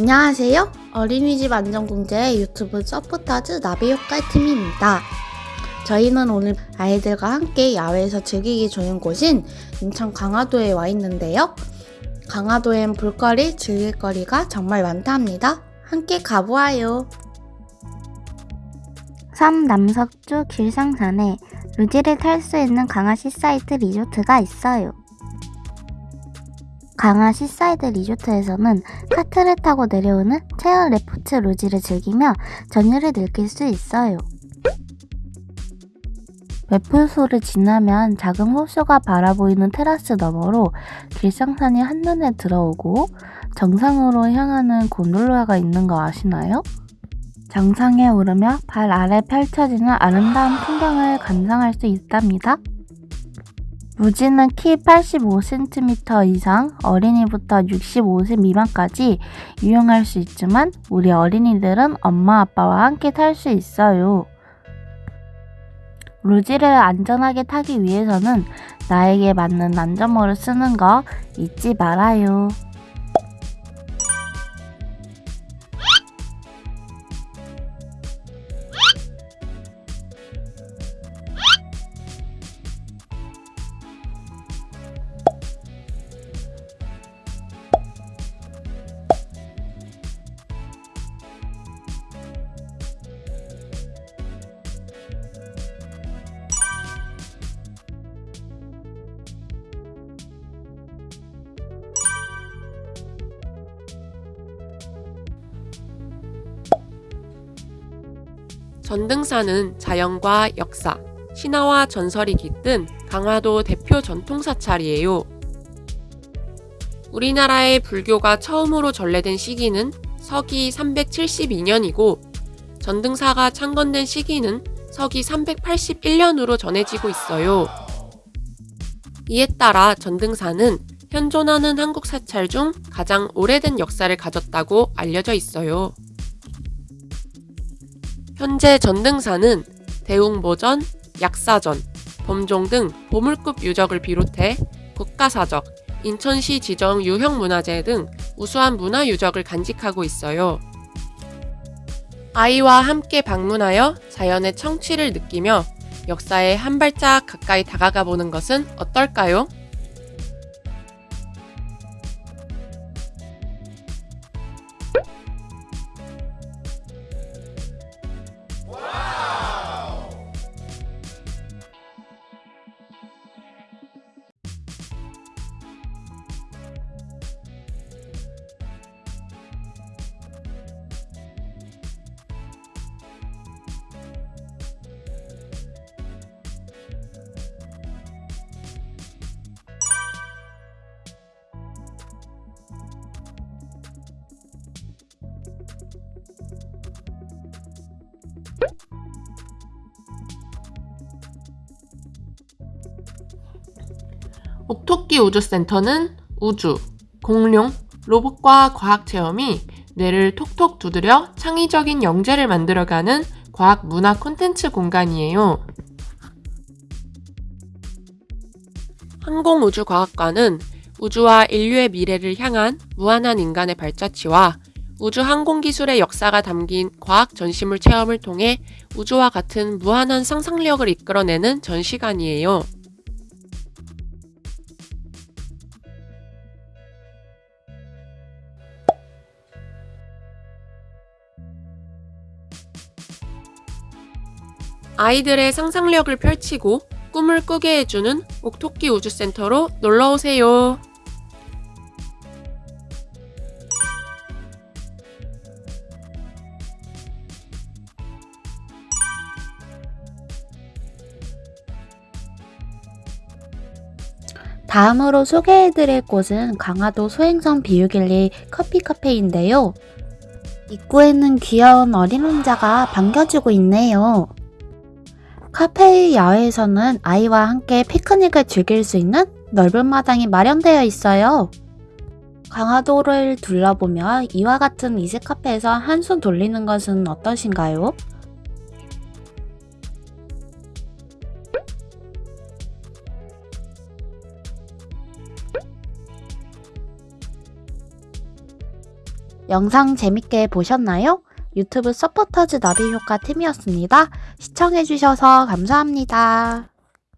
안녕하세요. 어린이집 안전공제 유튜브 서포터즈 나비효과팀입니다. 저희는 오늘 아이들과 함께 야외에서 즐기기 좋은 곳인 인천 강화도에 와 있는데요. 강화도엔 볼거리, 즐길거리가 정말 많다 합니다. 함께 가보아요. 섬 남서쪽 길상산에 루지를 탈 수 있는 강화 시사이드 리조트가 있어요. 강화 시사이드 리조트에서는 카트를 타고 내려오는 체험 레포츠 루지를 즐기며 전율을 느낄 수 있어요. 매표소를 지나면 작은 호수가 바라보이는 테라스 너머로 길상산이 한눈에 들어오고 정상으로 향하는 곤돌라가 있는 거 아시나요? 정상에 오르며 발 아래 펼쳐지는 아름다운 풍경을 감상할 수 있답니다. 무지는 키 85cm 이상, 어린이부터 65세 미만까지 이용할 수 있지만 우리 어린이들은 엄마 아빠와 함께 탈 수 있어요. 루지를 안전하게 타기 위해서는 나에게 맞는 안전모를 쓰는 거 잊지 말아요. 전등산은 자연과 역사, 신화와 전설이 깃든 강화도 대표 전통 사찰이에요. 우리나라의 불교가 처음으로 전래된 시기는 서기 372년이고 전등사가 창건된 시기는 서기 381년으로 전해지고 있어요. 이에 따라 전등사는 현존하는 한국 사찰 중 가장 오래된 역사를 가졌다고 알려져 있어요. 현재 전등사는 대웅보전, 약사전, 범종 등 보물급 유적을 비롯해 국가사적, 인천시 지정 유형문화재 등 우수한 문화유적을 간직하고 있어요. 아이와 함께 방문하여 자연의 청취를 느끼며 역사에 한 발짝 가까이 다가가 보는 것은 어떨까요? 옥토끼 우주센터는 우주, 공룡, 로봇과 과학 체험이 뇌를 톡톡 두드려 창의적인 영재를 만들어가는 과학 문화 콘텐츠 공간이에요. 항공우주과학관은 우주와 인류의 미래를 향한 무한한 인간의 발자취와 우주 항공기술의 역사가 담긴 과학 전시물 체험을 통해 우주와 같은 무한한 상상력을 이끌어내는 전시관이에요. 아이들의 상상력을 펼치고 꿈을 꾸게 해주는 옥토끼 우주센터로 놀러오세요. 다음으로 소개해드릴 곳은 강화도 소행성 비유길리 커피 카페인데요. 입구에는 귀여운 어린 혼자가 반겨주고 있네요. 카페의 야외에서는 아이와 함께 피크닉을 즐길 수 있는 넓은 마당이 마련되어 있어요. 강화도를 둘러보며 이와 같은 이색 카페에서 한숨 돌리는 것은 어떠신가요? 영상 재밌게 보셨나요? 유튜브 서포터즈 나비 효과 팀이었습니다. 시청해주셔서 감사합니다.